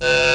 Uh...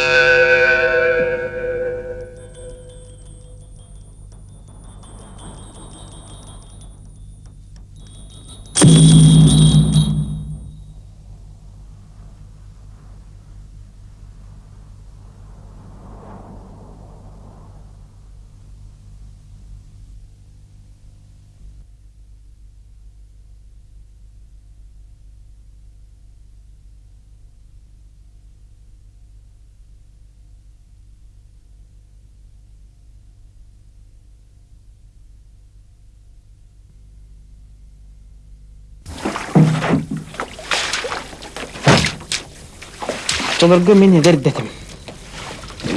Толорго мен едер.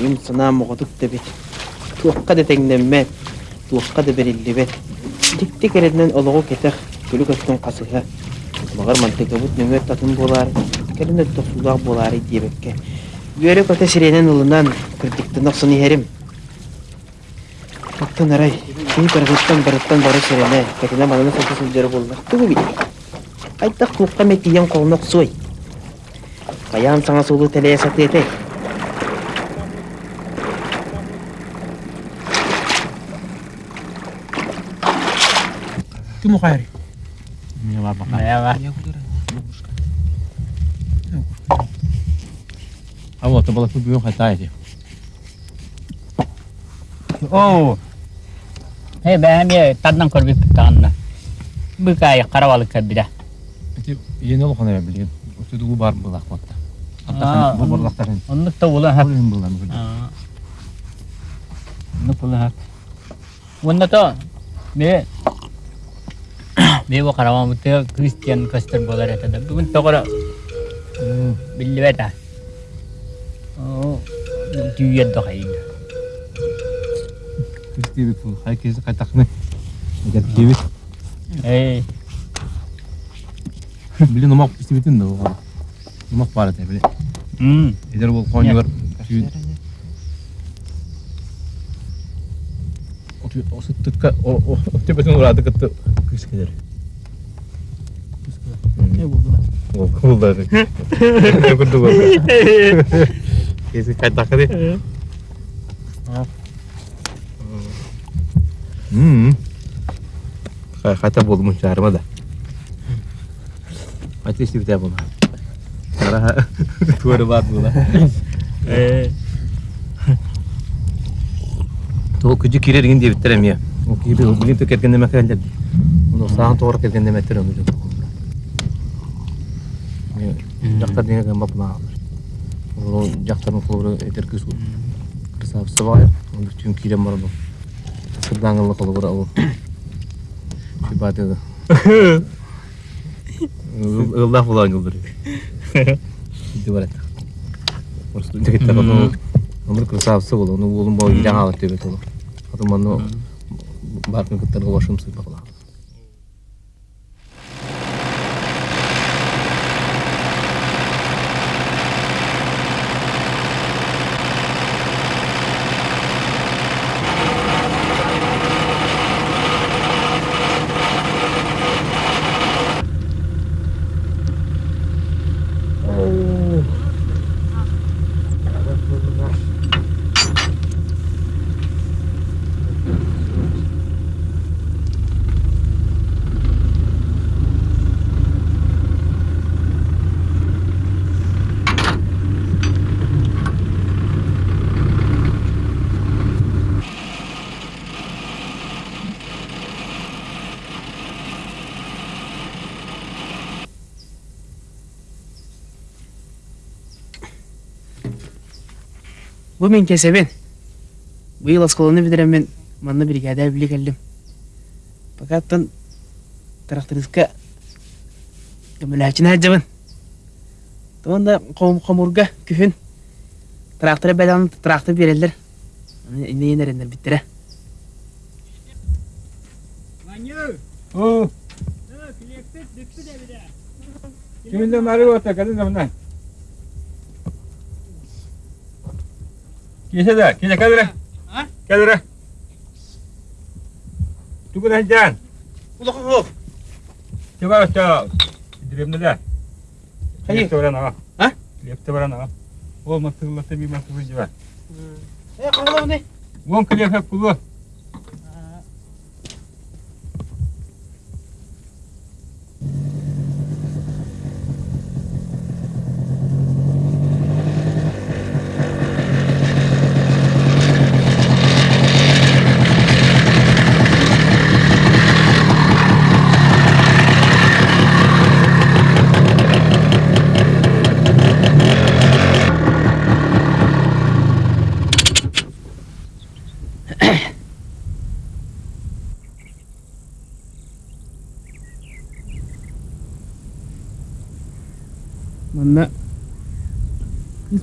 Им сына моғудук дебит. Туаққа да теңнемме, туаққа да бериллибет. Тикти кереднен олоғу кетех, күлі көттің қасыға. Мағар мантыға бұт нөмер татын болар, керін өтті сулақ болары дебекке. Үйері көте сиренен ұлынан күрдікті ерім. Оттан арай, кей бары туаққа метиен қолын оқсуй. Каян саңа сулу телея саты ете. Кім ұқайры? Merhaba. А вот, это было тут бьем хатайте. Oo. He ben bir taddan kor bir tanna. Bu kay karabalık kabira. Это yeni ol kana bilgen. Ötüdü bu бар булак ببرلقتك انك تولها هك انك تولها هك وانتا بيه بيه وقرا مت كريستيان كاستر بولر هذا بنت تقرأ. باللي بتا أو آه، تيجي الدخيل كريستي بتقول هاي كيس قتقني قد كيف إيه. بلي نمر كريستي بتنده о тебетин урады кытты кыскедер. Ne buldu? Ол кулдады. Көрдү бу. Кези кайтакы Мм. Қайта болды мұнша Қара туары бар бұла. Ee. Ол күжі кире деген де біттірем я. Ол кире ол білін төкерген деме кәлдер. Оны саған тоғыр келген деме түрем білін. Жақтар деген бапына алыр. Ол жақтардың қолыры етер күз ол. Кырсабысы бар. Оны түн кирем бар бұл. Сырдаңылы қолы бар ол. Була оңылдыр. Иди бар это. Просто дегетте оны Onu kırsabısı bol, onu oğlum boyu ilan alıp olur. Barkın başım. Бұл мен кесебен. Бұл асқылыны білдірем мен манны бригада білі келдім. Факаттан трактористка көміләчін әджімін. Туында қомурга күфін трактора бәлән трактор берелдер. Инде енерендер биттіре. Oo. Kiminle mari orta kadın da bundan. Kisa da, kisa kadra. Ha? Kadra. Tuku dah jalan. Улы хоп. Coba coba. Direm dah. Hayır. Lep tu barang apa? Ha? Lep tu barang apa? Ол матыгылата би матыгы жива. Э, калган не? Вон киле хеп кулу.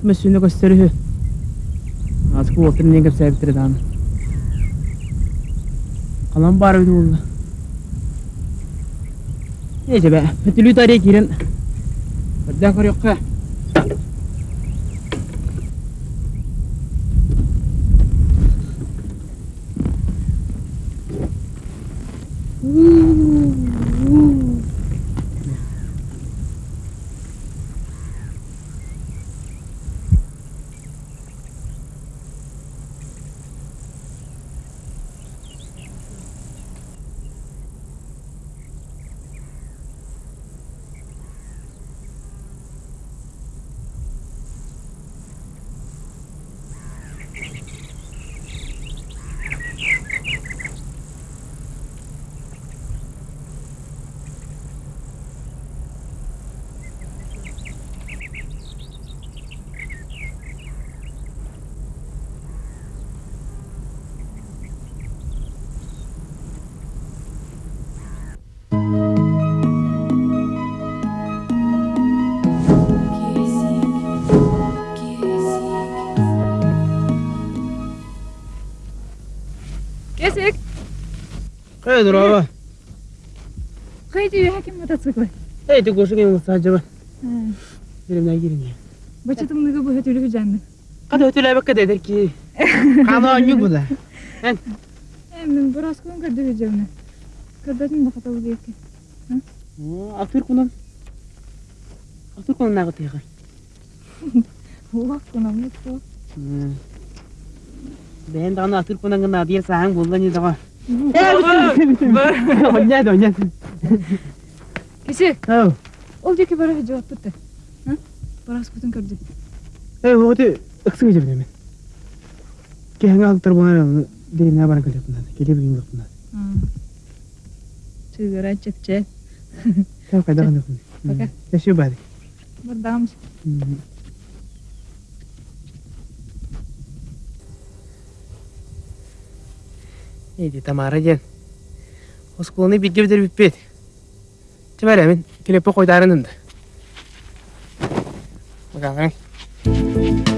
Smussund og Kosterud. Han har skvoter den gikk opp tre dager. Kalan bari bir oldu. Neyse be, ötülü tarihe girin. Benden kar yok ha. هيدي رواه خيتي يحكي موتوسيكل هيدي قوشك مستهجبة Benim ne girin ya. Baçatım ne bu hötülü hücendin. Kadı hötülü bak kadı ki. Kanan yok bu da. Hem ben burası kuyum kadı hücemine. Kadıcım da katalı değil ki. Aktör kunam. Aktör kunam ne kadar yakar. Ulan kunam ne kadar. Ben de onu aktör kunam kadar diye sahan bulduğunu da. 언니도 언니. 기시. 어. 어디게 바로 해줘 어때? 응? 바라스 고등 거지. 에 어디 엑스가 잡으면. 걔가 학들 보면 değil ne bana kalıyor bunlar. Geliyor bir yumruk bunlar. Sigara çekecek. Tamam faydalanıyor bunlar. Yaşıyor bari. Buradaymış. Қамнатчыты. Төгірі көттінен сөптеq. Деріңіз қоғыннақ тылас бұғылақ. Мен неме түйін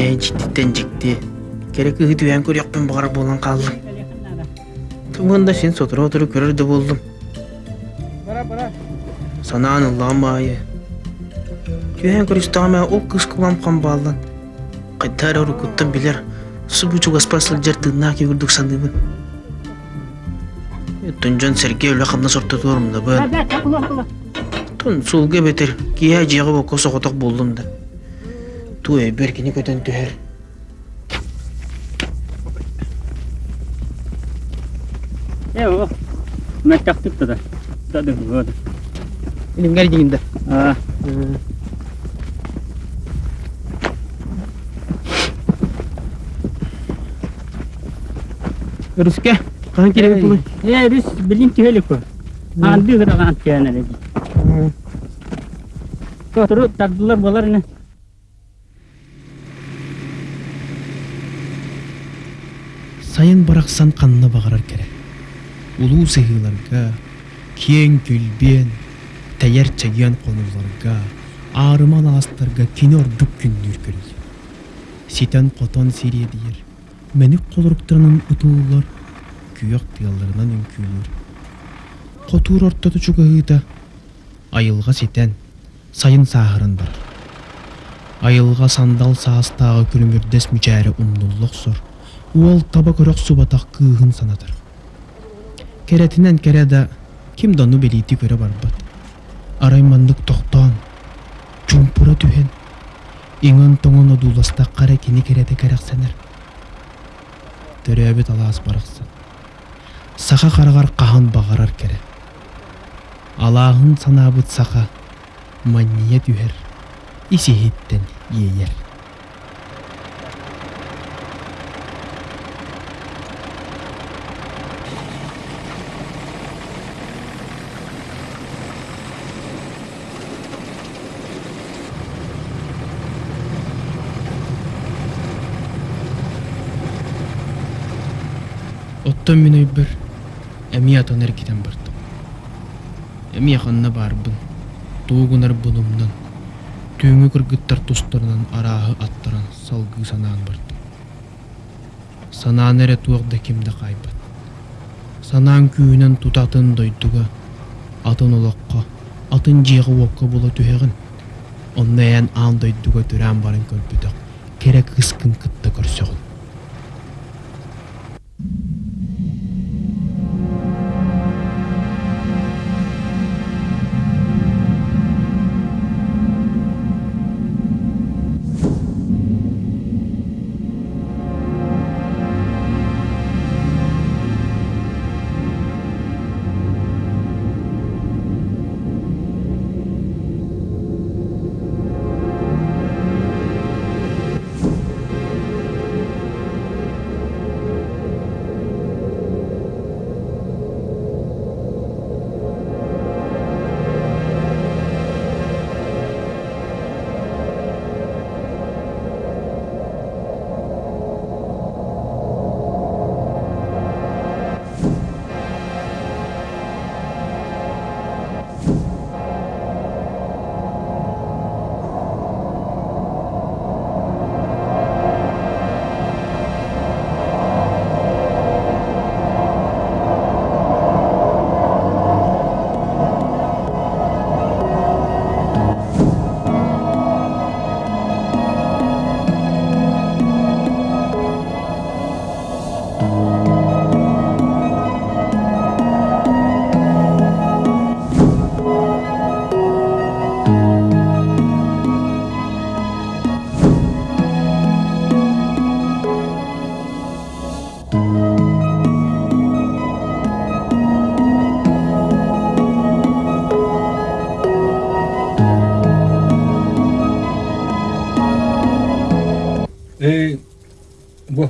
әйін жіктеттен жікті. Керек үгі түйен көрекпен бағар болан қалдым. Тұмында сен сотыра отыры көрерді болдым. Санаан ұллам байы. Түйен көрістағыма ол қыз қылам қамбалын. Қайдар ұры күттім білер. Су бұчу ғаспасыл жер тыңна кегірдік сандымын. Тунжан Сергей үлі қамна сорта туырым да Бын. da, takıla, takıla. Тун сулга бетер кия жиғы бо косо коток болдум да. Туй беркини көтөн. Eh, oh. Mä tahtit tätä. Tätä hyvää. Илим гар дигинде. Ah, Руске, eh, this bilin tiheli ko. Andi gara kan tiyana lagi. Kau terus takdular bolar ini. сайын барақсан қанына бағарар керек улуу сыйыларга кең күлбен тәйяр чагиян қонуларга арыман аластарга кине ордук күннүр көрүй ситен котон сирие диер меник колоруктарынан утуулар күйөк тыялларынан үңкүүлөр котуур ортоту чугаыда айылга ситен сайын саахырын бар айылга сандал саастагы күрүңүрдес мүчәрі умнуллоксор уол таба көрөк субатак кыыһын санатар керетинен кереда ким дону белити көрө барбат араймандык токтоон чумпура түһен иңон тоңон одууласта кара кини керете керексенер төрөбүт алаас бараксан саха карагар кахан багарар кере. Алааһын санаабыт саха манния түһер исиһиттен иейер Оттон мен өйбір әми атон әркетен бардым. Әми ақанна барбын. Туғынар бұнымнан. Түйіңі кыргыттар тустарынан арағы аттаран салгы санаан бардым. Санаан әрі туақда кемді қайбат. Санаан күйінен тутатын дойдуға. Атын олаққа, атын жиғы оққа бола түхегін. Онна ән аан дойдуға түрән барын көрбүдақ. Керек қыскын кытта көрсеғын.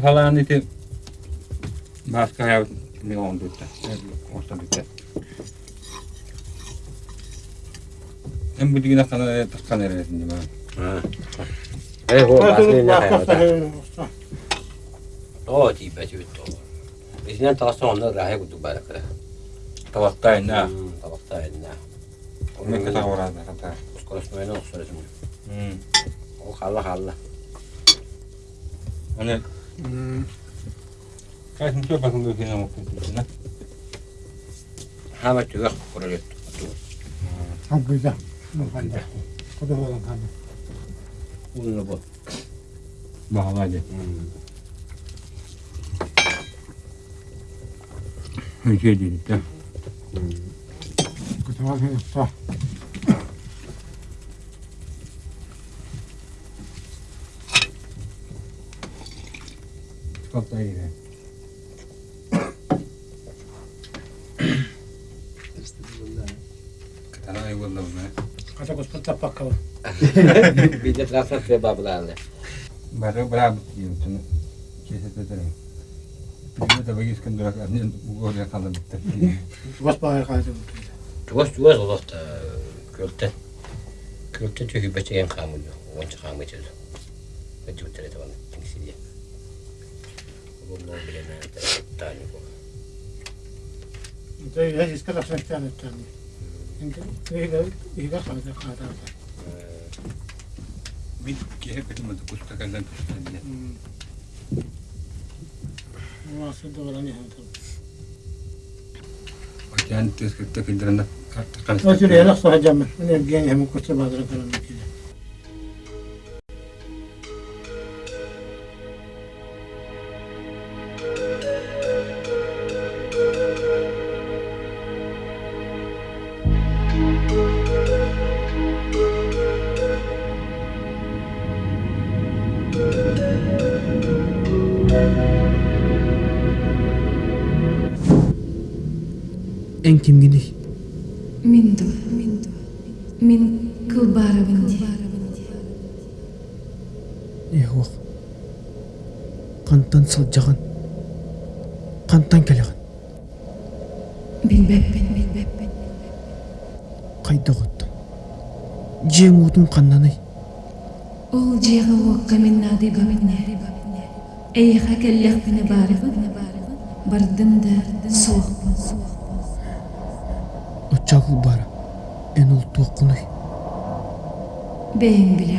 halaa niitä Mä ja jag miljoon tyttö. Ostan tyttö. En piti kiinni sanoa, että tässä kanereet niin mä. Ei huomaa, niin lähellä. Tuo tiipä syyttö. Ei sinä taas on näin rähe, kuin tupäräkkäin. Tavasta ei näe. Mm, tavasta ei näe. Mikä tavaraa nähdään tää? Koska jos mä en se oli semmoinen. Mm. Oh, halla halla. Onne. niin, 음. 가슴 뼈 가슴도 그냥 먹고 있구나. 하마 쥐가 그러겠다. 한 글자. 한 글자. 고도보단 가면. 오늘 뭐. 뭐 하마지. 음. 이게 되겠다. 음. 그동안 했다. Kapta yine. Katana ay vallahi ne? Kata kus putta pakka. Bir de trasa sebaplarla. Baru berapa kirim tu? Kisah tu tadi. Pilih tu bagi sekian dua kali ni buku dia kalau betul. Tuas pakai kali tu. Tuas tuas Allah ta költe. Költe tu hibat yang kamu tu, wanca kamu tu. بالنسبة لنا الثاني زي هذه الثلاث الثاني الثاني إذا خرج قاعدة مين كيف كلمة كنت تكلمت في الثانية ما صدق ولا نهاية وكانت تكلمت تكلمت تكلمت تكلمت تكلمت تكلمت تكلمت تكلمت تكلمت تكلمت تكلمت تكلمت تكلمت Қантан сылжаған. Қантан келеген. Bilbepпин, bilbepпin. Қайда қоттым. Жең утун қаннанай. Ол жиғы уаққа мен нады бапне. Эйха келлех біне барыбы. Бардым да суықпын. Очағыл бара. Эн ол. Бейін біле,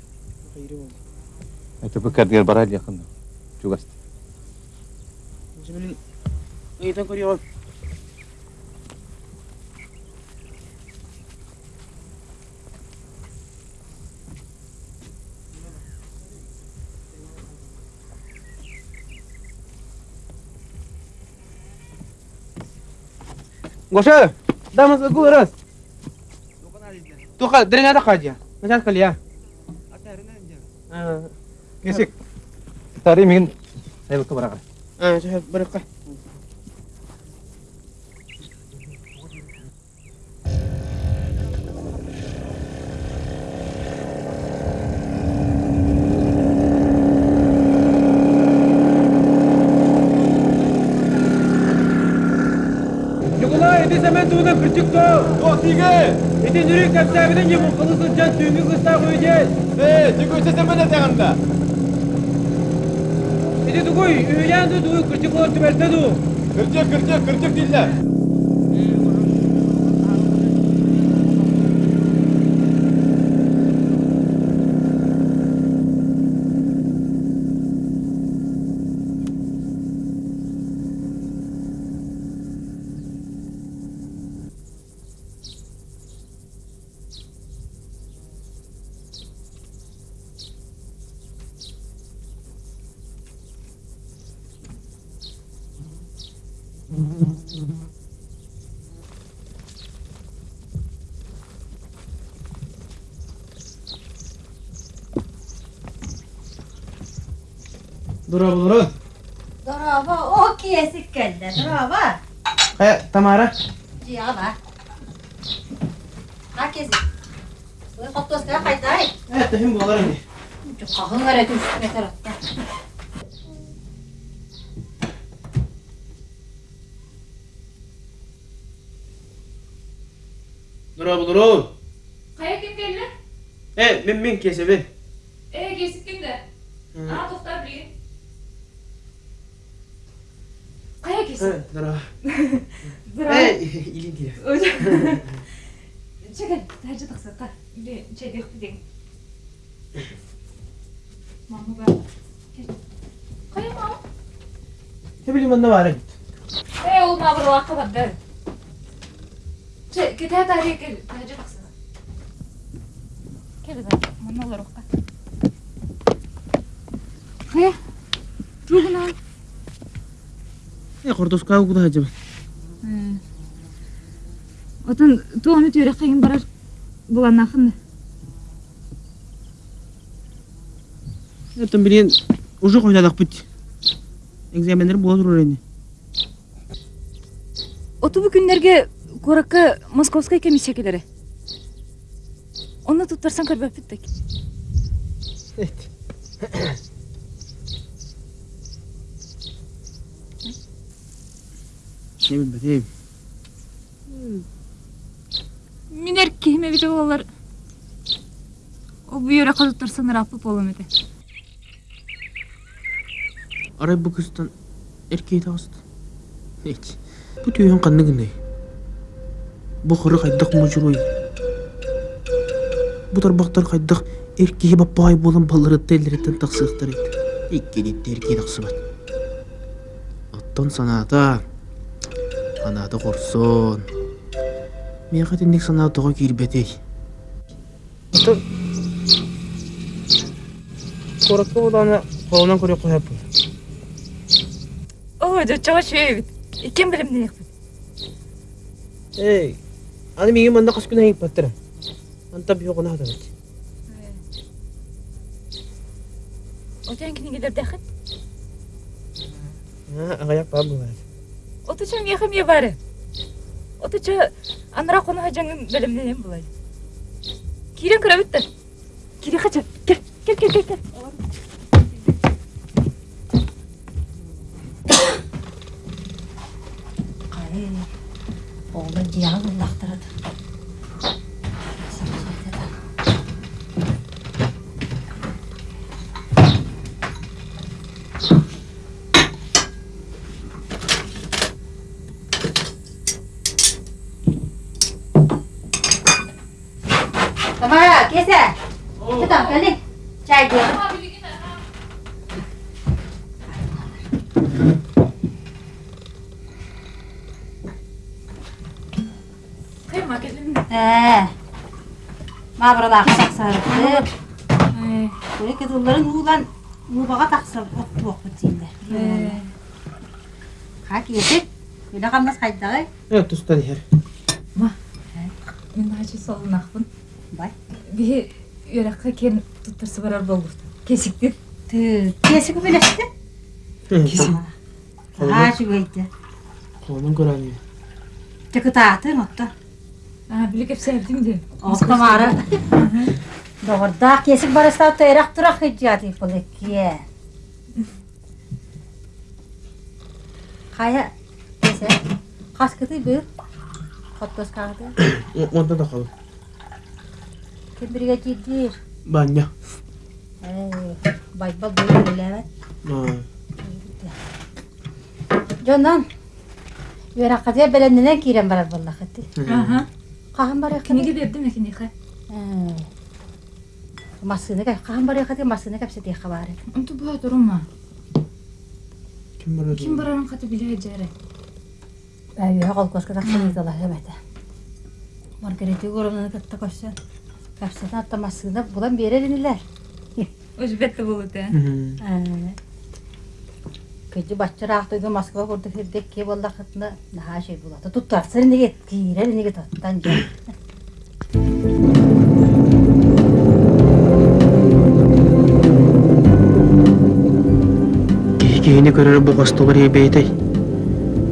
Это кардигер барады якында жугасты өзү менен ыйдан көрө кол Гоша, да мы сгурас. Туха, дрена да ходя. начать сейчас. Тария мен сайылыққа бараға. а, жа барыққа. Николай, иди сәмен туына кірчік тоу. Тоқ тиге. Иди нүрі кәпсәбінің емін қылысын жан түйінгі қыста қойден. Е, тігі өтесен мен әтеғанда. Иди тугой, үйленді туы кірчік олар түбәлті ду. Кірчік, кірчік, кірчік дейілер. Здорово! Э, Тамара. Диава. Акези. Ой, хавтоска қайтай. Э, тахим боларым. Қағың әрәтін үстіне таратты. Нұрабы, Нұрабы. Қая кем келді? Э, мен мен кесебе. Э, кесіп кемді? А, тоқтар 早い消しただらだらえいりんきですちょっと大丈夫ですかでちょっとででママがかよまおてびりまんなわれんえおまぶろわかばっでちょっと大丈夫ですかけるだまんなわろかえどうな kordos kavu kuda hacım. Отын туаны түйрек кайын барар буланахын. Ертен билен уже койдадак бит. Экзаменler болот өрөйни. Оту бу күннәргә Коракка Московская комиссиякеләре. Оны туттарсан көрбәп биттек. Ne bileyim. Минер кеме бит олар. О бу йөрә кадыттарсан рапы болом. Aray bu kızdan erkeği tağıstı. Hiç. Bu tüyün kanını gınday. Bu kırı kaydık mucuruy. Bu tarbaktar kaydık erkeği babbay bolan balları telleretten taksıqtar edi. İkkilette erkeği taksı bat. Otton sanata. Anada korsun. Meğat indik sanatağa girbetey. Otton. Korakka bulana kolundan koruya koyap. О, жочого шөй бит. Икем билем не Эй, аны манда баттыра. Анта чам яхым я бары. Оты ча анра кону хаҗаң билем не булай. Кирен кыра битте. Кире хача. Кел, кел. кел. Kay. Oğlan cihan ullaktırdı. Mağaralar saksarıktı. Böyle kedulların uğulan uğbağa taksa ottu okut şimdi. Ha kiyesek. Böyle kalmaz kaydağı. Evet, tusta diher. Мен хачы солунакпын. Бай. Би юракка кен туттарсы барар болду. Кесикти. Tü, kiyesik bileşti. Ha şu gaydı. Kolundan görəni. Tıkı tahtın otta. А, билек sevdim de. Otta mağara. Doğruda kesik barışta teyrak durak hicati polik kiye. Kaya kese. Kas kıtı bir. Kottos kaldı. Onda da kalır. Kim birge ciddir. Banya. Ee, bay bay böyle evet. Ha. Jondan. Yara kadar belendine kiren barar vallahi. Aha. Kahan barar Kini kini. giderdim ya kini kay. Masını kay kahan barar kati masını kay sedi khabare. Untu bu durma. Kim var? Kim bararın katı bile jare. Ay ya kol kos kada khani dala hemete. Margareti gorumdan katta koşsa. Kapsata atta Ee, Кыжы баччараақтойга Москва курдук хирдек ке болла хытна наха şey булата. Туттарсыр неге киирер неге тоттан жа. Кихини көрөр бугастылар ебейтэй.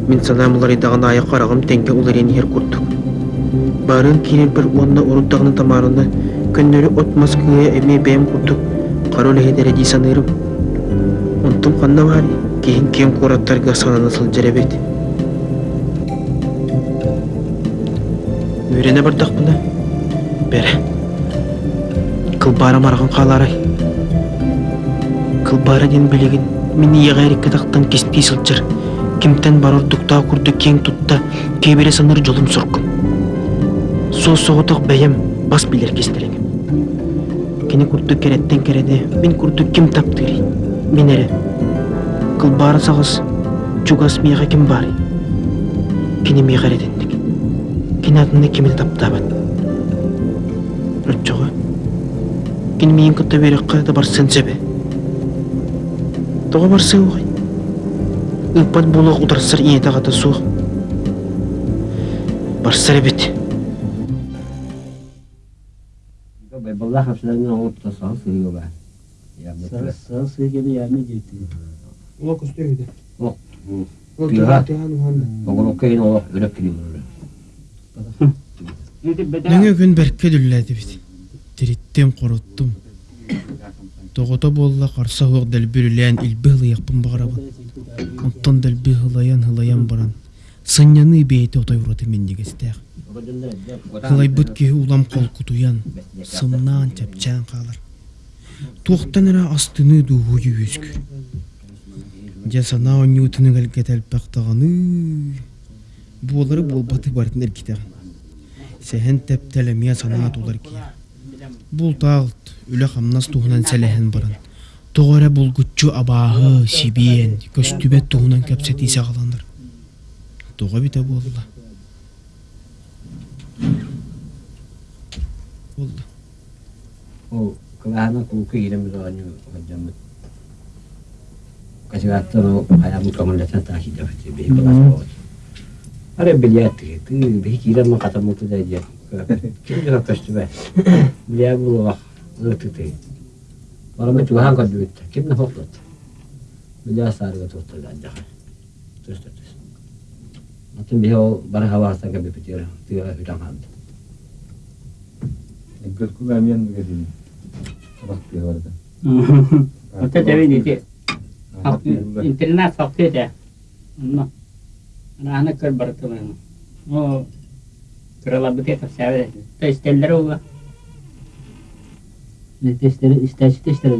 Мен санам улар идаган аяк карагым теңге улар ен хер курдук. Барын кирер бір онна уруддагын тамарыны көннөрү от Москвая эме бэм курдук. Карол хедере ди санырым. Онтум канна бар. Кихин кем кураттарга сананы сыл жеребет. Үйрене бардак буна. Бере. Кылбара марган каларай. Кылбара ден билигин мини ягайрик катактан кеспи сылчыр. Кимтен бар ордукта курду кең тутта кебере саныр жолум соркум. Со соғытық бәйем бас билер кестерең. Кені курду кереттен кереде, мен курду ким таптырый. Мен эре. Кыл бары сағыз, чугас мияға ким бары. Кені мияға редендік. Кені атында кемді таптабат. Рөтчоға. Кені мейін күтті берек қайда бар сенсебе. Тоға бар сыуғай. Ыппат болуq ударсыр ие тағата суық. Барсар бит. Балла хапсыларынан олып сал сыйга ба. Я Сары сары сыйгеле яны жетти. Ула Богон кейин олап өлөп килим. Нөңө күн бәркке дүлләді бит. Тириттем қороттум. Тоғото болла қарса хуақ дәлбі үлән илбі хылаяқпын бағарабын. Онтон дәлбі хылаян хылаян баран. Сыньяны бейті отай ураты мен дегестәқ. Хылай бұт ке улам қол кутуян. Сымнан чапчан қалар. Туқтан әра астыны дуғу юескү. Жасана онютыны гәлгетәл пақтағаны. Болары болбаты бартын әркетәғын. Сәһен тәптәлемия санаат улар кия. Бул тағылт, үлі қамнас туғынан сәләһен баран. Тоғыра булгуччу абааһы, сибиен, көстүбет туғынан кәпсет исе қаланыр. Тоға бите болла. Болла. О, кылаана kashigatano hayamuka munda tata hijafati be ko asbot are bilyati tu be kira ma kata mutu da dia kira ka kashtu ba biya bu wa lutute wala metu ha ka duit kibna hokot biya sar ga tot da da tus tus matin biho bar hawa sa ka be pitira tu ya hitam hand Gurku gamian begini, waktu ya warga. Kita cewek ini cek. интернат фактете раны көр бартымын о крылабыт это сәбе то есть телдер ула не тестер истәчи тестер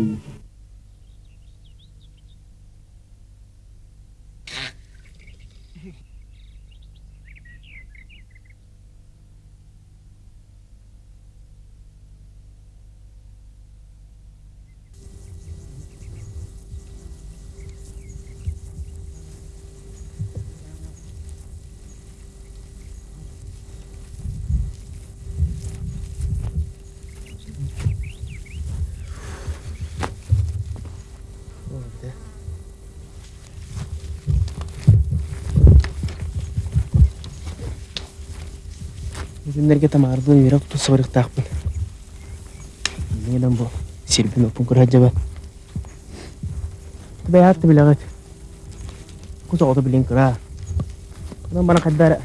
Тусы барык тақпын. Менен бу сирбин опун кuraҗаба. Бәй хатты биләгәт. Куза оты билен кыра. Кудан бана каддар.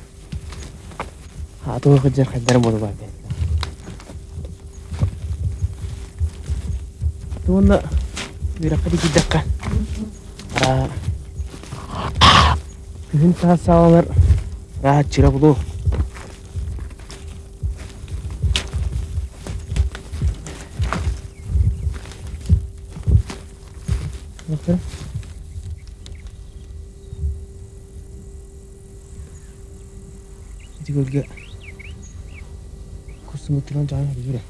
Хату хаҗар каддар булды бар. Туында йөрәк кadi кидәккә. Ара. Күн тасалар. Раhat чира булу. Okey. 이걸 이게 글쎄 뭐 들어간 줄 아냐 이 그래?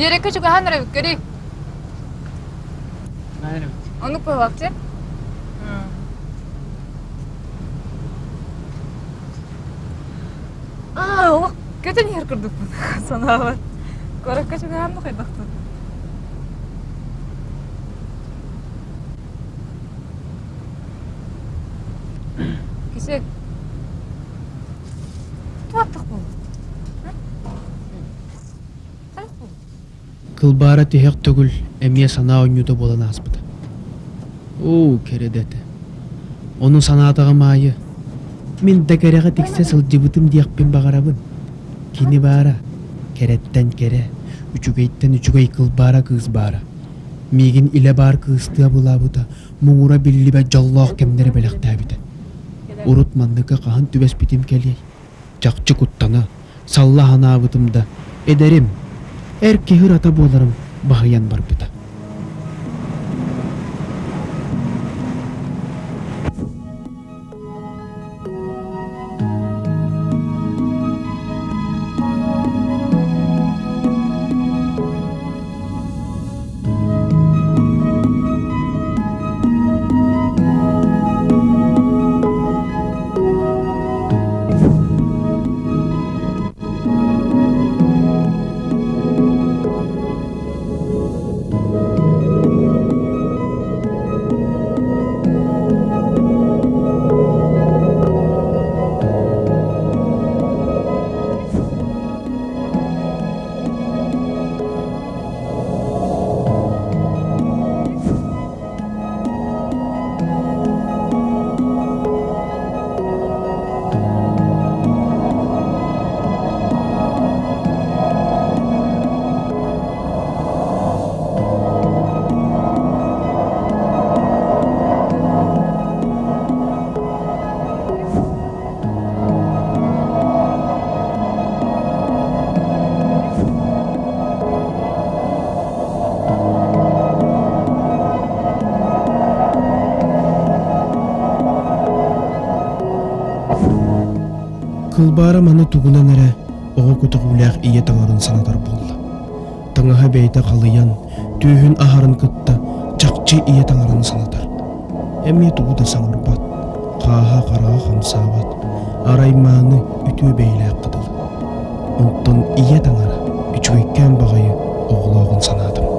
Direkt çıkıyor hangi revik göreyim. Hangi revik? Onu koy vakti. Aa, kötü yer kırdık bunu sana var. Korak kaçıp hem de Кылбаара тиһек түгүл эмиэ санаа онньута буолан ааспыта. Оо, кередете. Onun санаатаға маайы. Мин дәкәреға тиксе сылжыбытым диякпин бағарабын. Кини баара. Кереттен кере. Үчүгейттен үчүгей кылбаара кыз баара. Мигин иле бар кыстыа булабыта. Муңура биллибе жаллоох кемнери белектәбите. Урут мандыка кахан түбәс битим келей. Жакчы куттана. Салла ханаабытымда. Эдерим. er kehurata bolarım bahayan barbita. Кылбаара маны тугунан эре оҕо кутугулаах ие таңарын санатар болла. Таңаха бейте қалыян, түйүн ахарын кытта, чакчы ие таңарын санатар. Эмне тугуда саңырбат, кааха караа хамсаабат, араймааны үтүү бейлээ кыдыл. Онтон ие таңара, үчүгеккен багайы оғлоғын санадым.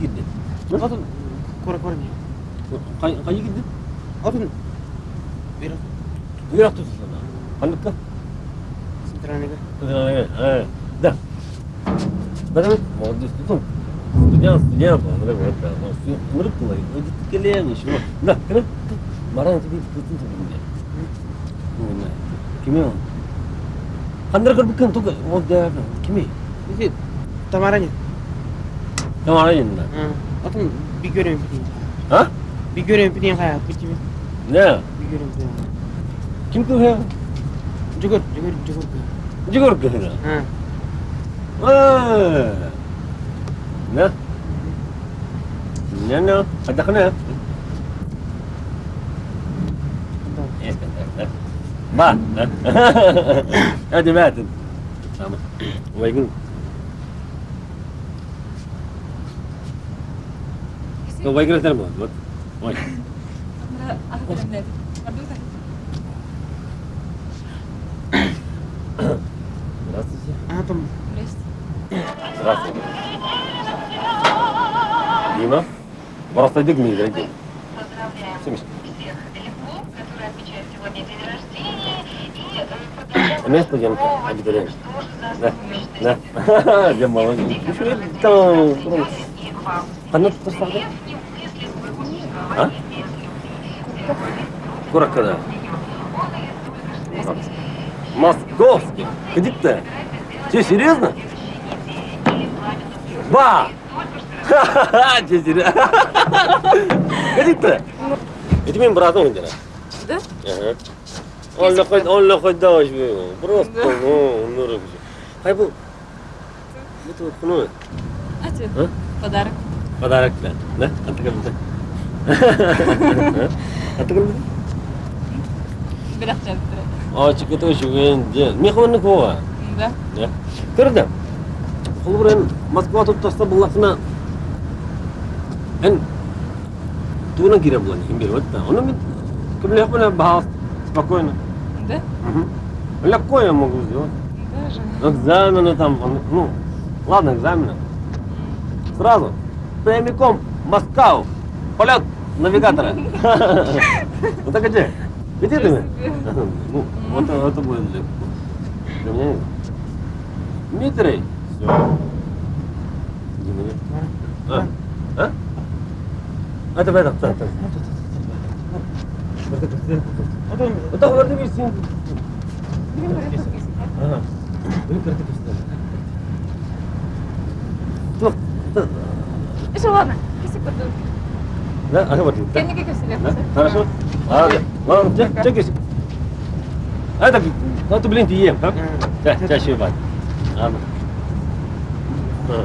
Gitti. Atın kora kora ne? Kay kayı gitti. Atın bir Buyurak tutsun sana. Kandak ka. sintranega. Evet, evet. Da. Bakın, молодец, tutun. Студент, студент, он говорит, вот, да, ну, все, мрык ловит, ну, иди ты колени, чего? Да, кыры, маран тебе tutun тебе не. Ну, не, кими он? Хандыр кыр букын, только, вот, да, кими? Bizi tamaranya. Tamam, yanında. Atın bir göreyim bir Ha? Bir göreyim bir kaya bitti mi? Ne? Bir göreyim bir. Kim tu है? Jugur jugur jugur. Jigor kehna. Ha. Ah. Ne? Ne ne? Ada kena? ما. هذه ماتت. ويقول هو يقرا تلمود وين؟ لا اعطم راسي ديما برا صدق ميزة Место Мест пойдем обитаем. Да, да. что, молодежи. Там... Она тут? А? Ну, а? Курак когда? Московский. Где-то? Че, серьезно? Ба! Ха-ха-ха! Че, серьезно? Где-то? Это мимо братом, где-то? Да? Ага. Он лохой, он лохой даш Просто, ну, ну, рыбу. Хай был. Это вот, ну, А тебе? А? Подарок. подарок, да? Да? А ты? А ты? Бірақ спокойно. Да? Угу. Легко я могу сделать. Даже. Экзамены там, ну, ладно, экзамены. Сразу. Прямиком в Москву. Полет навигатора. Ну так где? Где ты? Ну, вот это это будет легко. Для меня нет. Дмитрий. Все. А? А? А давай, так, вот это где? Вот берсең. Білім вот это Білім қаратып берсең. Тұқ. Еще ладно, кесек көрдім. Да, ана бар. Кенеге кесілер. Хорошо. Ладно, ладно, чек кесек. А это, ну это блин, ты ем, да? Чаще бать. Ладно. А.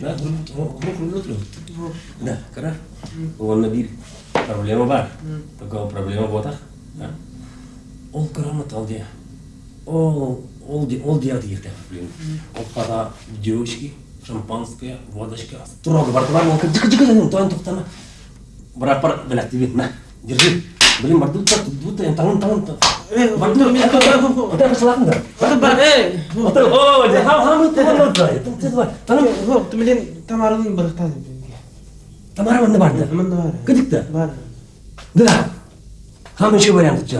Да, grup nuclu. Da, kara. Onna bir problema bor. Такого проблема botaq. Ол грамот ал дия. Ол ол ол дия дихте проблема. Ол пада девочки, шампанское, водочка, строго бартылар ол дик дик дик тоен тоқтама. Бірақ бар біләтті бетме. Держи. Блин, бар тут тут тут таңын таңын таңын. Тут. Ada apa salah enggak? Бар, бар. Тамара мында барды. Мында. Кыдыкта. Да. Еще вариант.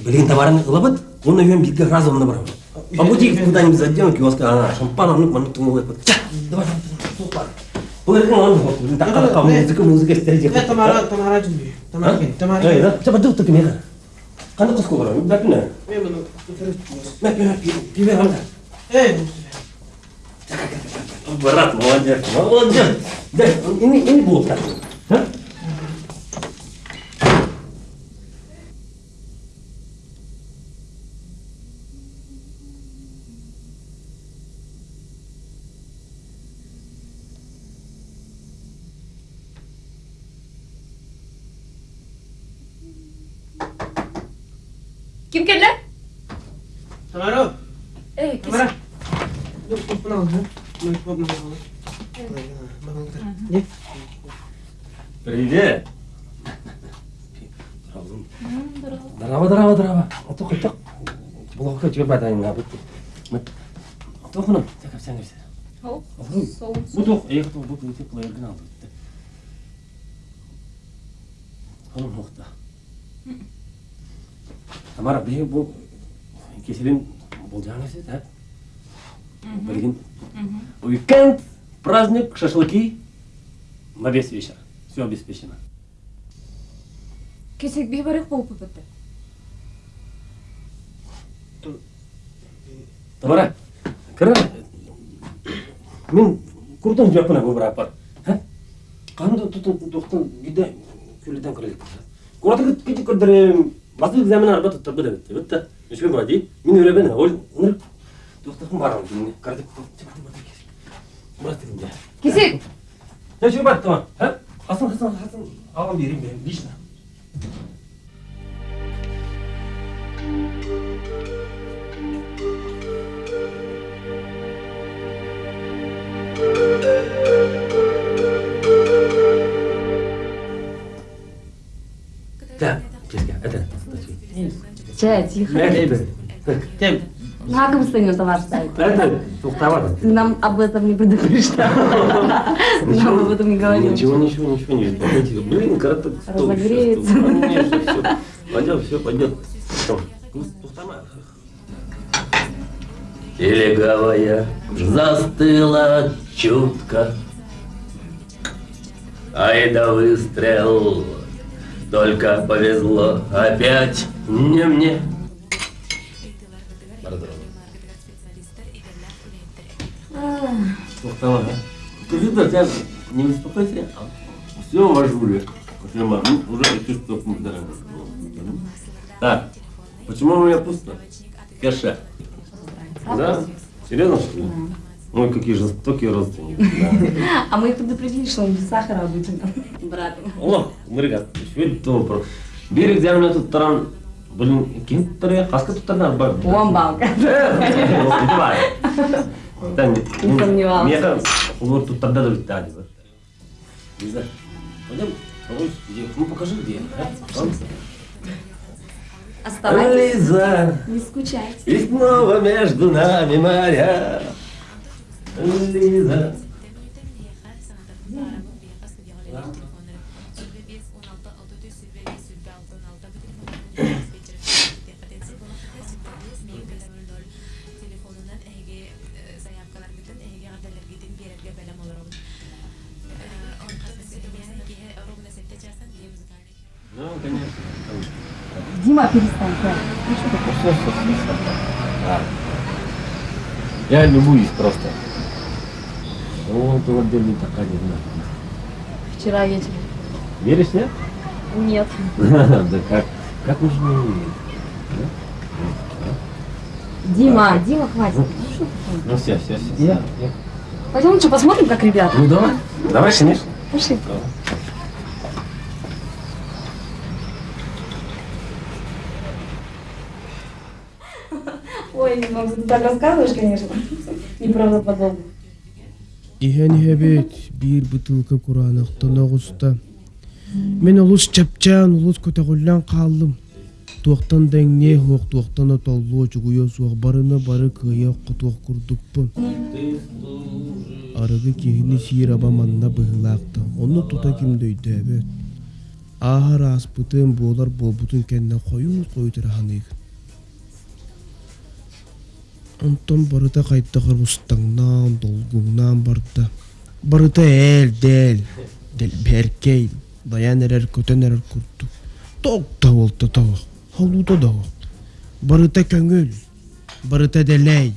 Блин, лабат, он наверное битка разом на брал. По пути куда-нибудь зайдем, киоска, она шампана, ну, ману туму вот. Давай, давай. Он музыка, музыка стереди. Тамара, тамара жүмбей. Тамара кен, тамара Qani qiz ko'raman, gapni. Men buni Men beraman. Berat, Bırak, olacak, olacak. De, ini, ini bu. Ha? Тәкіп. Hop. Soğuk su. Bu toq, eğer toq, bu kıyıtı kılayırgın aldı. Hanım nokta. Tamara, bir bu kesilin bulacağınız da. Bilgin. Уикенд, праздник, шашлыки на весь вечер. Все обеспечено. Bir barık bulup bitti. Тамара, кіра, мен курдан жапына көбірек бар. Қанды тұтын тоқтын гиде күліден көрелік. Кураты кеті көрдірем, басты экзамен арба тұтты бұда бітті. Бітті. Үшпен мен өлі ол барам. Кардып. Hasan Hasan Hasan ağam yerim benim Vişna. تمام ترجع أدنى تجي لا لا Тем. На ком стою товар ставить? это, тухтовато. Ты нам об этом не предупреждал. Нам об этом не говорил. Ничего, ничего, ничего не видно. Блин, коротко. Разогреется. Пойдет, все, пойдет. Легавая застыла чутко. Ай да выстрел, только повезло опять не мне. Тухтова, да? Скажи, да, тебя не беспокойся. Все в ажуре. Прямо, ну, уже ты что да. Так, почему у меня пусто? Каша. Да? Серьезно, что ли? Ой, какие жестокие родственники. Да. А мы их предупредили, что он без сахара обычно. Брат. О, мырга, швед добро. Берег земля тут таран. Блин, кем таря? Хаска тут тарна бар. Он балка. Да, Не сомневался. Мне кажется, вот тут тогда до Виталия. Не знаю. Пойдем, где? Ну покажи где. а? Оставайтесь. Лиза, Не скучайте. и снова между нами моря. Лиза. Ну, Дима, перестань. да. Все, все, все, все. Да. Я любуюсь просто. Вот вот делали такая не знаю. Вчера вечером. Веришь, нет? Нет. Да как? Как можно не верить? Дима, Дима, хватит. Ну, что такое? Ну все, все, все. Я, я. Пойдем лучше посмотрим, как ребята. Ну давай. Давай, конечно. Пошли. Ой, не могу, ты так рассказываешь, конечно. Неправдоподобно. Иһэн иһэбит биир бытылка кураанахтан оҕуста. Мен олус чапчаан олус көтөгүллэн хааллым. Туохтан дэңне хуох туохтан отоллуу чугуйо суох барына бары кыя кутуох курдукпун. Арыгы киһини сиир аба манна быһылаакта. Онну тута ким койутураhaныйг. Онтон барыта кайттахар устаңнаан долгуңнаан барда. Барыта ээл дэл, дэл беркей, даян эрер көтөн эрер курдук. Токта болта тавак, халута давак. Барыта көңүл, барыта делей.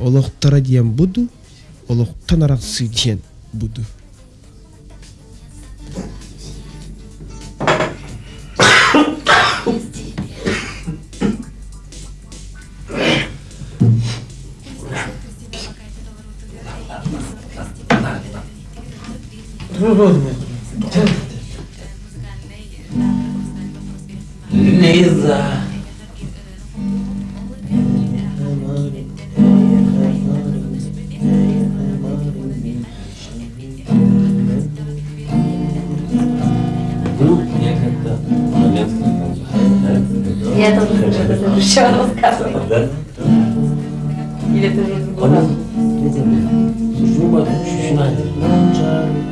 Олохтара диен буду, олохтан араксы диен буду. международные. Лиза. Я тоже хочу это еще рассказывать. Да? Или ты уже забыла? Нет, нет, нет. Слушай, ну, чуть-чуть надо.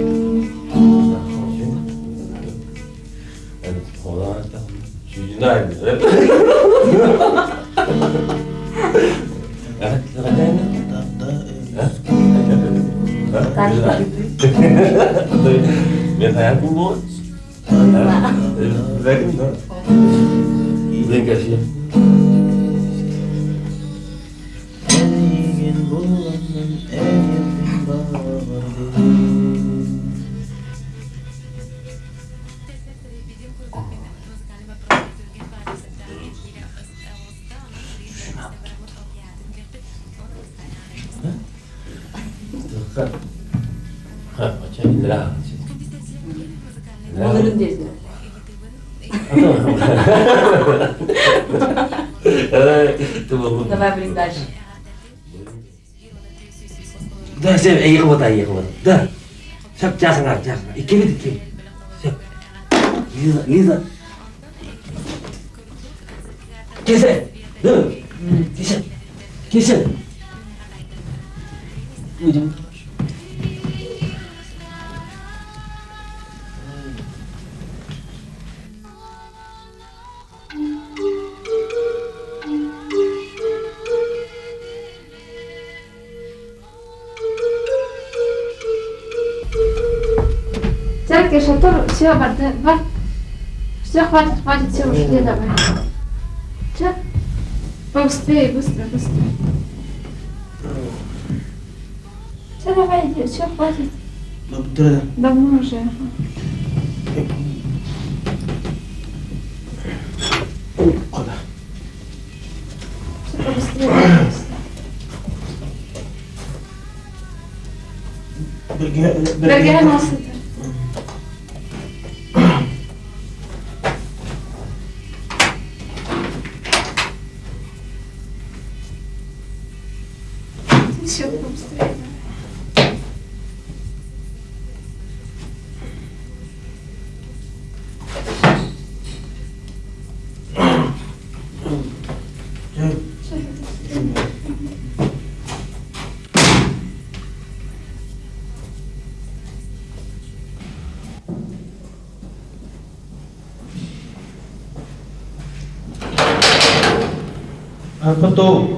E che vedi che? Пошли давай. Че? Побыстрее, быстро, быстро. Че, давай, иди, все, хватит. Ну, да. Давно уже. Куда? Все, побыстрее. Бергемас это. quanto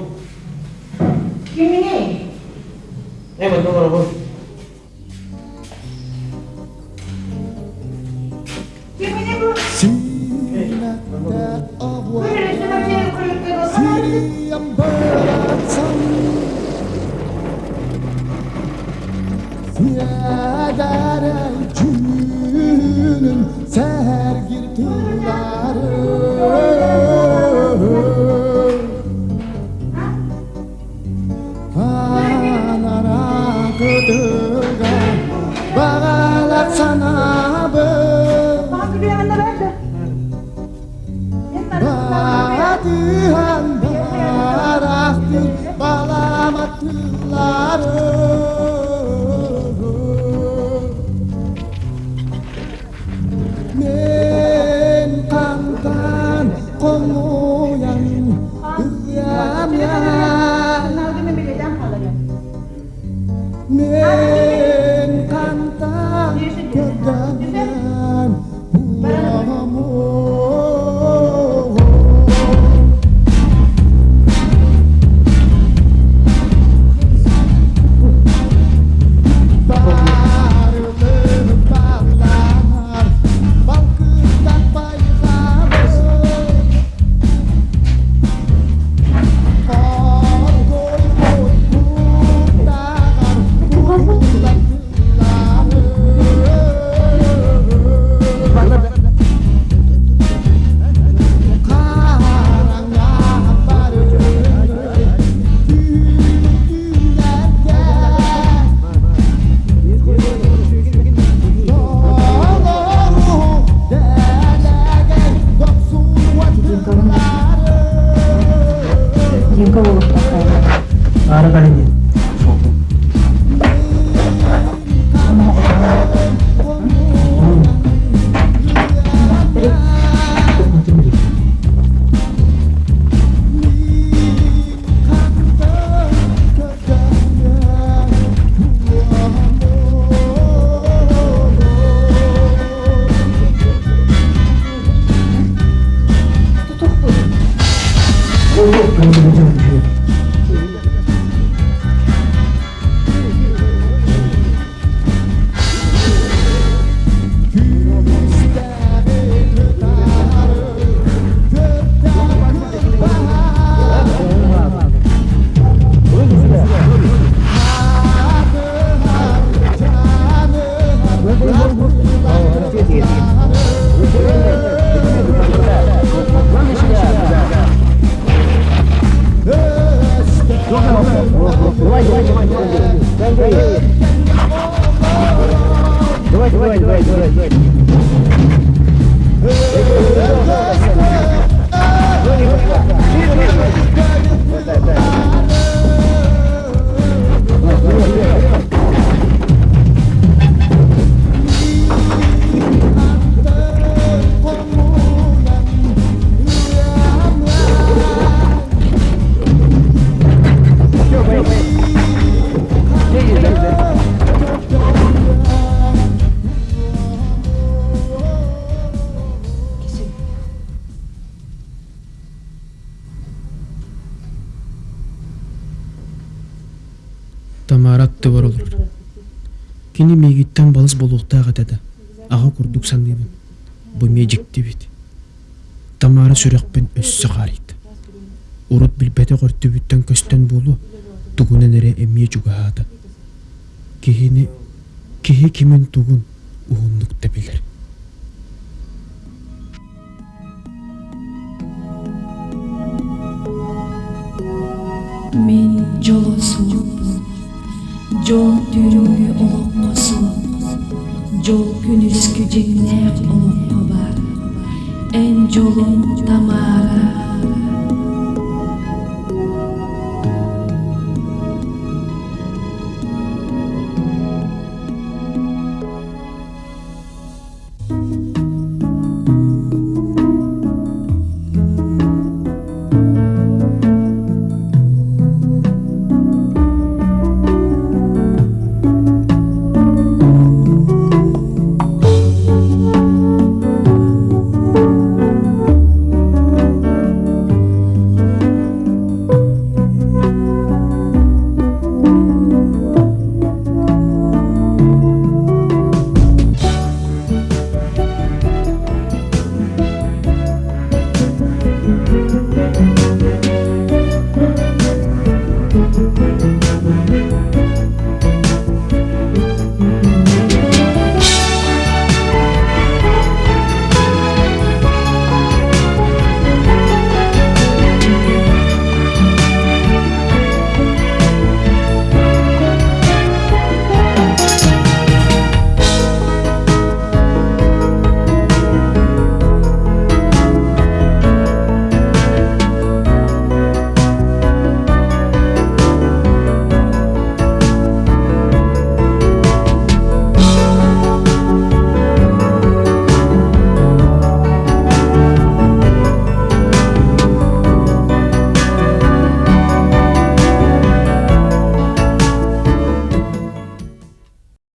сууп жол күнүскү жеңнээк олокко бар эн жолун тамара